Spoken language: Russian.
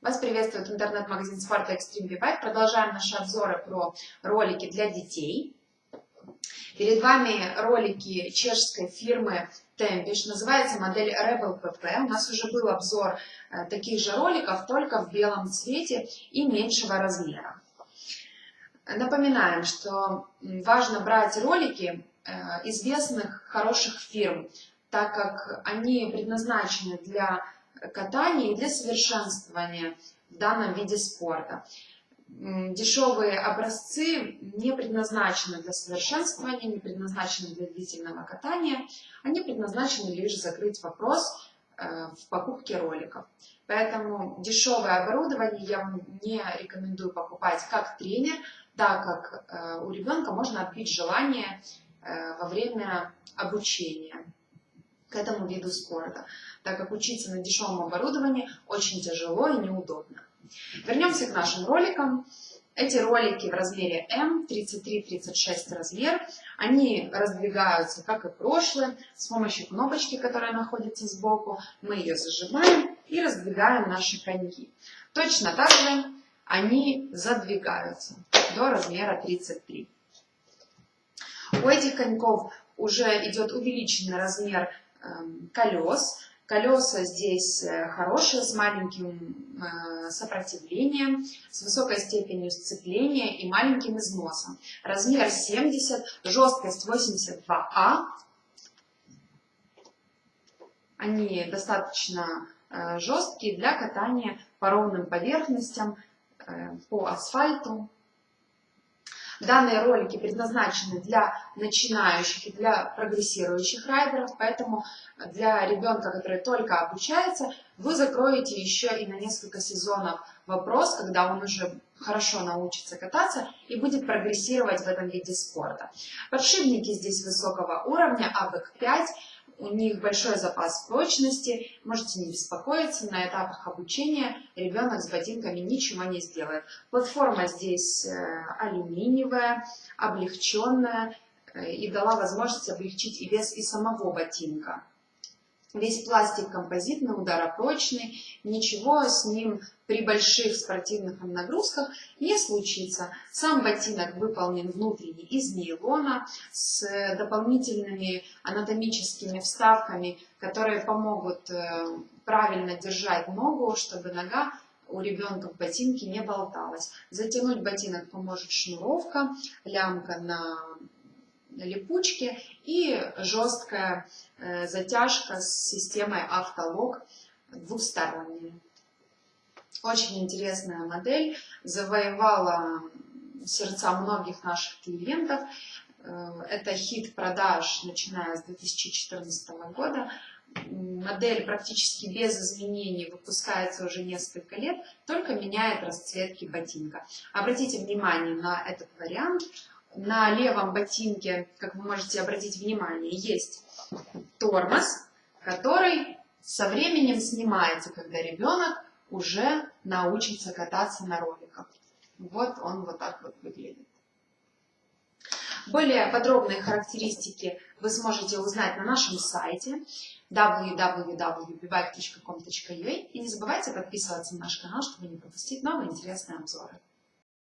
Вас приветствует интернет-магазин спорта Extreme V-Bike. Продолжаем наши обзоры про ролики для детей. Перед вами ролики чешской фирмы Tempish. Называется модель Rebel PP. У нас уже был обзор э, таких же роликов, только в белом цвете и меньшего размера. Напоминаем, что важно брать ролики э, известных хороших фирм, так как они предназначены для катания и для совершенствования в данном виде спорта. Дешевые образцы не предназначены для совершенствования, не предназначены для длительного катания, они предназначены лишь закрыть вопрос э, в покупке роликов. Поэтому дешевое оборудование я вам не рекомендую покупать как тренер, так как э, у ребенка можно отбить желание э, во время обучения к этому виду спорта, так как учиться на дешевом оборудовании очень тяжело и неудобно. Вернемся к нашим роликам. Эти ролики в размере М, 33-36 размер, они раздвигаются, как и прошлые, с помощью кнопочки, которая находится сбоку. Мы ее зажимаем и раздвигаем наши коньки. Точно так же они задвигаются до размера 33. У этих коньков уже идет увеличенный размер колес. Колеса здесь э, хорошие, с маленьким э, сопротивлением, с высокой степенью сцепления и маленьким износом. Размер 70, жесткость 82А. Они достаточно э, жесткие для катания по ровным поверхностям, по асфальту. Данные ролики предназначены для начинающих и для прогрессирующих райдеров, поэтому для ребенка, который только обучается, вы закроете еще и на несколько сезонов вопрос, когда он уже хорошо научится кататься и будет прогрессировать в этом виде спорта. Подшипники здесь высокого уровня, АВЭК-5, у них большой запас прочности, можете не беспокоиться, на этапах обучения ребенок с ботинками ничего не сделает. Платформа здесь э, алюминиевая, облегченная э, и дала возможность облегчить и вес и самого ботинка. Весь пластик композитный, ударопрочный, ничего с ним при больших спортивных нагрузках не случится. Сам ботинок выполнен внутренне из нейлона с дополнительными анатомическими вставками, которые помогут э, правильно держать ногу, чтобы нога у ребенка в ботинке не болталась. Затянуть ботинок поможет шнуровка, лямка на липучки и жесткая э, затяжка с системой автолог двухсторонняя. Очень интересная модель, завоевала сердца многих наших клиентов. Э, это хит продаж, начиная с 2014 года. Модель практически без изменений выпускается уже несколько лет, только меняет расцветки ботинка. Обратите внимание на этот вариант на левом ботинке, как вы можете обратить внимание, есть тормоз, который со временем снимается, когда ребенок уже научится кататься на роликах. Вот он вот так вот выглядит. Более подробные характеристики вы сможете узнать на нашем сайте www.bibike.com.ua и не забывайте подписываться на наш канал, чтобы не пропустить новые интересные обзоры.